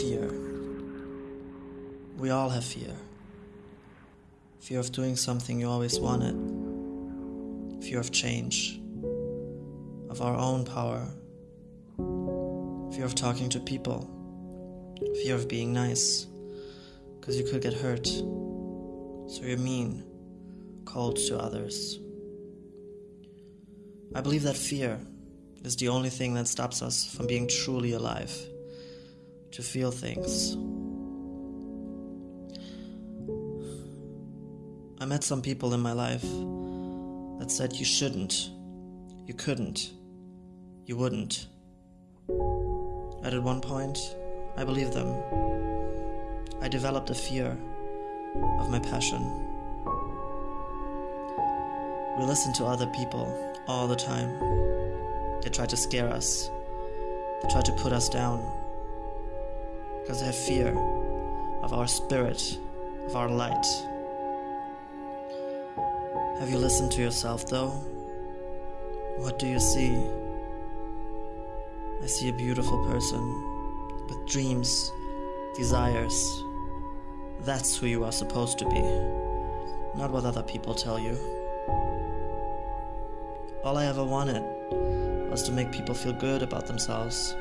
Fear. We all have fear. Fear of doing something you always wanted. Fear of change. Of our own power. Fear of talking to people. Fear of being nice. Because you could get hurt. So you're mean, cold to others. I believe that fear is the only thing that stops us from being truly alive, to feel things. I met some people in my life that said you shouldn't, you couldn't, you wouldn't. And at one point, I believed them. I developed a fear of my passion. We listen to other people all the time. They try to scare us, they try to put us down because they have fear of our spirit, of our light. Have you listened to yourself though? What do you see? I see a beautiful person with dreams, desires. That's who you are supposed to be, not what other people tell you. All I ever wanted was to make people feel good about themselves.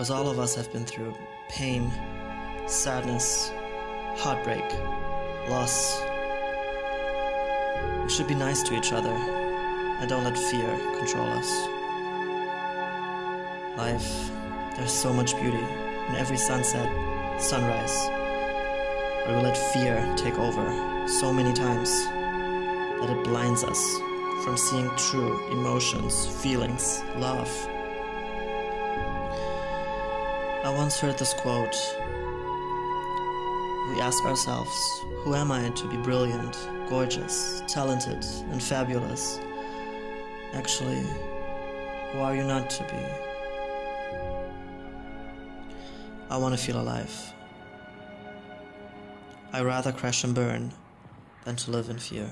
Because all of us have been through pain, sadness, heartbreak, loss. We should be nice to each other and don't let fear control us. Life, there's so much beauty in every sunset, sunrise. But we let fear take over so many times that it blinds us from seeing true emotions, feelings, love. I once heard this quote We ask ourselves, who am I to be brilliant, gorgeous, talented, and fabulous? Actually, who are you not to be? I want to feel alive. I rather crash and burn than to live in fear.